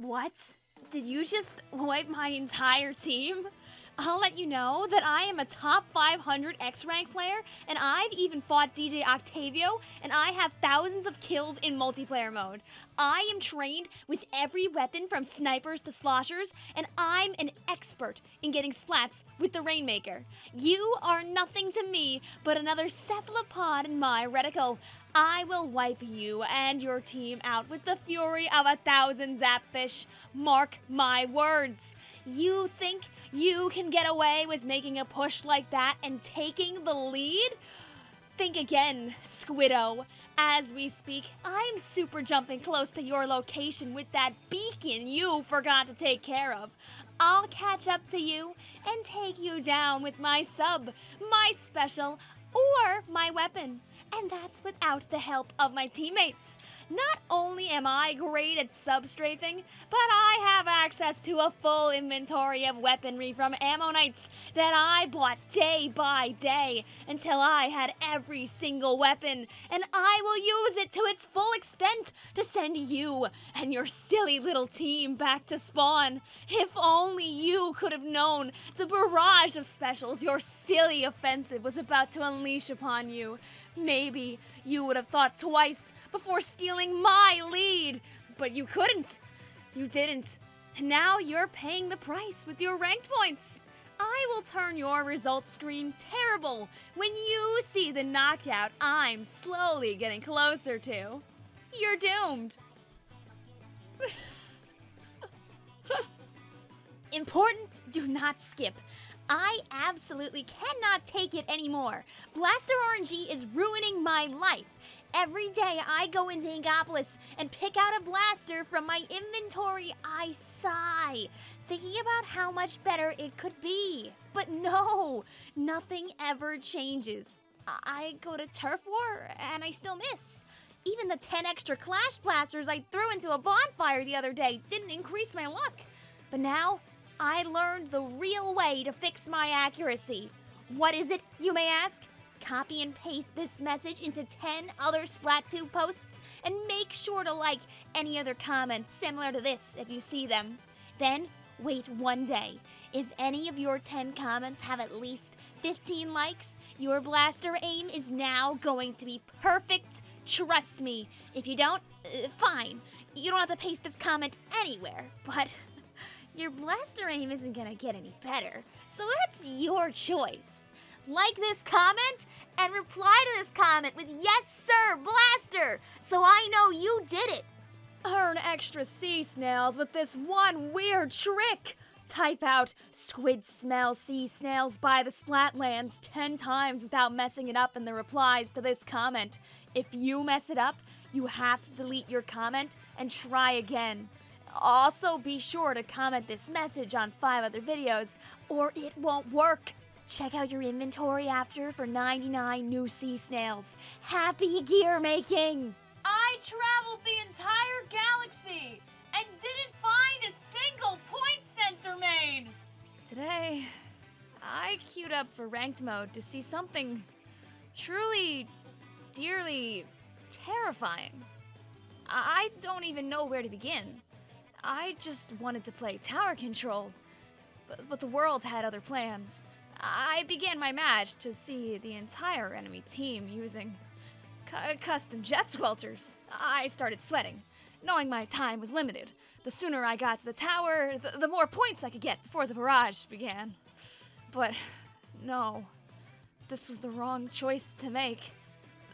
What? Did you just wipe my entire team? I'll let you know that I am a top 500 X rank player, and I've even fought DJ Octavio, and I have thousands of kills in multiplayer mode. I am trained with every weapon from snipers to sloshers, and I'm an expert in getting splats with the Rainmaker. You are nothing to me but another cephalopod in my reticle. I will wipe you and your team out with the fury of a thousand zapfish. Mark my words. You think you can get away with making a push like that and taking the lead? Think again, Squiddo. As we speak, I'm super jumping close to your location with that beacon you forgot to take care of. I'll catch up to you and take you down with my sub, my special, or my weapon. And that's without the help of my teammates. Not only am I great at substrafing, but I have access to a full inventory of weaponry from Ammo Knights that I bought day by day until I had every single weapon, and I will use it to its full extent to send you and your silly little team back to spawn. If only you could have known the barrage of specials your silly offensive was about to unleash upon you. Maybe you would have thought twice before stealing my lead, but you couldn't. You didn't. And now you're paying the price with your ranked points. I will turn your results screen terrible when you see the knockout I'm slowly getting closer to. You're doomed. Important, do not skip. I absolutely cannot take it anymore. Blaster RNG is ruining my life. Every day I go into Inkopolis and pick out a blaster from my inventory, I sigh, thinking about how much better it could be. But no, nothing ever changes. I go to Turf War and I still miss. Even the 10 extra Clash Blasters I threw into a bonfire the other day didn't increase my luck. But now, I learned the real way to fix my accuracy. What is it, you may ask? Copy and paste this message into 10 other Splat2 posts and make sure to like any other comments similar to this if you see them. Then, wait one day. If any of your 10 comments have at least 15 likes, your blaster aim is now going to be perfect. Trust me. If you don't, uh, fine. You don't have to paste this comment anywhere, but your blaster aim isn't gonna get any better. So that's your choice. Like this comment and reply to this comment with Yes Sir Blaster so I know you did it. Earn extra sea snails with this one weird trick. Type out squid smell sea snails by the Splatlands 10 times without messing it up in the replies to this comment. If you mess it up, you have to delete your comment and try again. Also, be sure to comment this message on five other videos, or it won't work. Check out your inventory after for 99 new sea snails. Happy gear making! I traveled the entire galaxy and didn't find a single point sensor main! Today, I queued up for ranked mode to see something truly, dearly terrifying. I don't even know where to begin. I just wanted to play tower control, but, but the world had other plans. I began my match to see the entire enemy team using cu- custom jet squelchers. I started sweating, knowing my time was limited. The sooner I got to the tower, the, the more points I could get before the barrage began. But no, this was the wrong choice to make.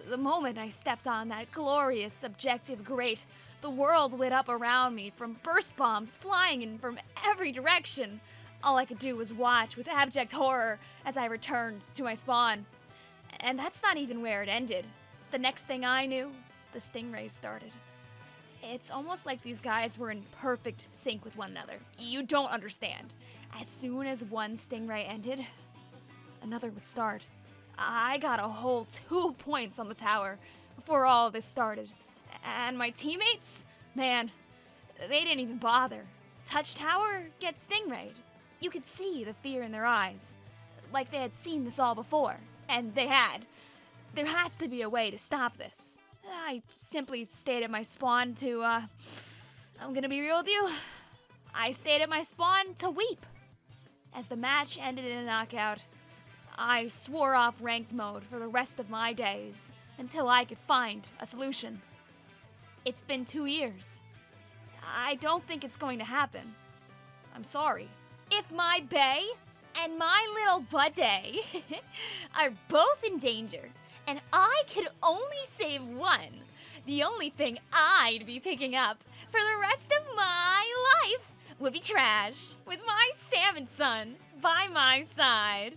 The moment I stepped on that glorious objective grate, the world lit up around me from burst bombs flying in from every direction. All I could do was watch with abject horror as I returned to my spawn. And that's not even where it ended. The next thing I knew, the stingrays started. It's almost like these guys were in perfect sync with one another. You don't understand. As soon as one stingray ended, another would start. I got a whole two points on the tower before all this started. And my teammates, man, they didn't even bother. Touch tower, get stingrayed. You could see the fear in their eyes, like they had seen this all before, and they had. There has to be a way to stop this. I simply stayed at my spawn to, uh, I'm gonna be real with you. I stayed at my spawn to weep. As the match ended in a knockout, I swore off ranked mode for the rest of my days until I could find a solution. It's been two years. I don't think it's going to happen. I'm sorry. If my Bay and my little Budday are both in danger, and I could only save one, the only thing I'd be picking up for the rest of my life would be trash with my salmon son by my side.